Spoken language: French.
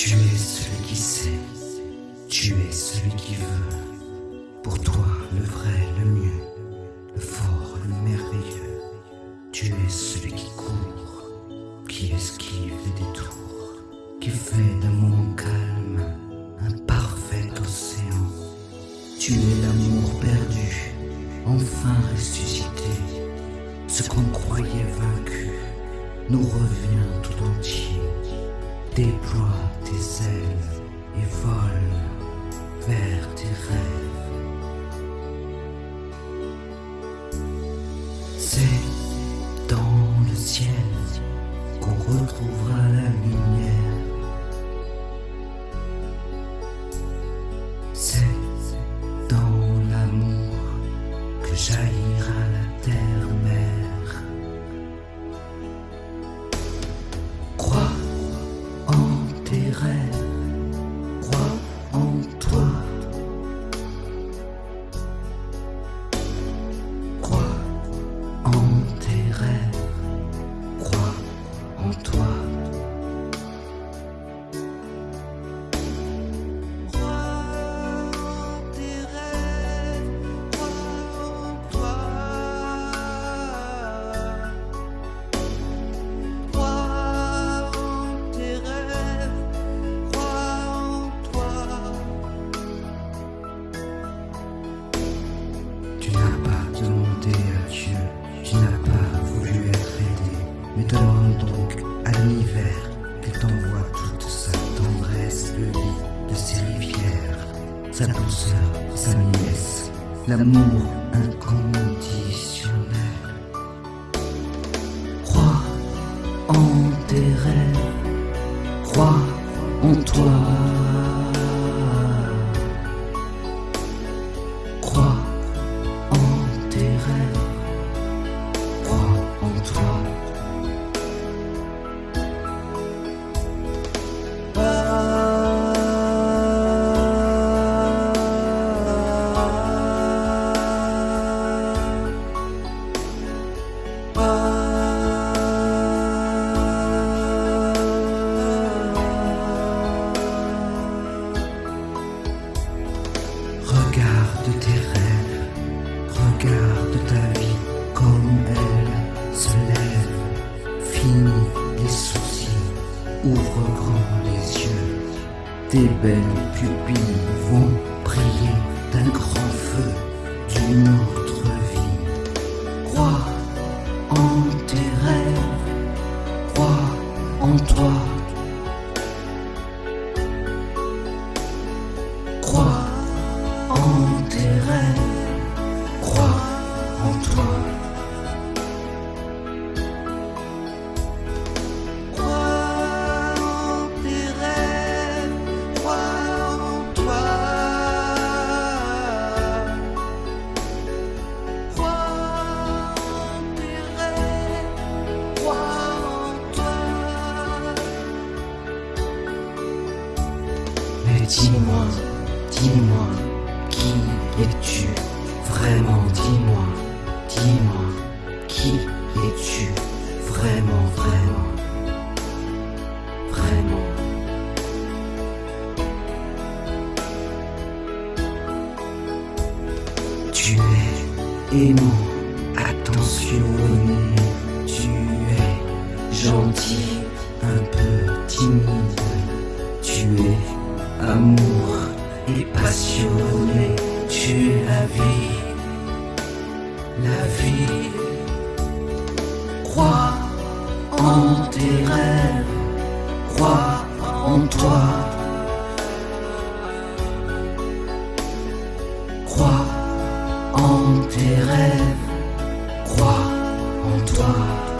Tu es celui qui sait, tu es celui qui veut. Pour toi, le vrai, le mieux, le fort, le merveilleux. Tu es celui qui court, qui esquive les détours, qui fait moment calme un parfait océan. Tu es l'amour perdu, enfin ressuscité. Ce qu'on croyait vaincu nous revient tout entier. Déploie tes ailes et vole vers tes rêves. C'est dans le ciel qu'on retrouvera la lumière. C'est dans l'amour que jaillira qu'il t'envoie toute sa tendresse, le lit de ses rivières, sa douceur, sa nièce, l'amour inconditionnel. Crois en tes rêves, crois en toi. Regarde tes rêves, regarde ta vie comme elle se lève. Finis les soucis, ouvre grand les yeux. Tes belles pupilles vont briller d'un grand feu vie. Crois en tes rêves, crois en toi. Crois en tes rêves, dis-moi, qui es-tu? Vraiment, dis-moi, dis-moi, qui es-tu? Vraiment, vraiment, vraiment. Tu es aimant, attentionné, tu es gentil, un peu timide, tu es amour et passionné, tu es la vie, la vie. Crois en tes rêves, crois en toi. Crois en tes rêves, crois en toi.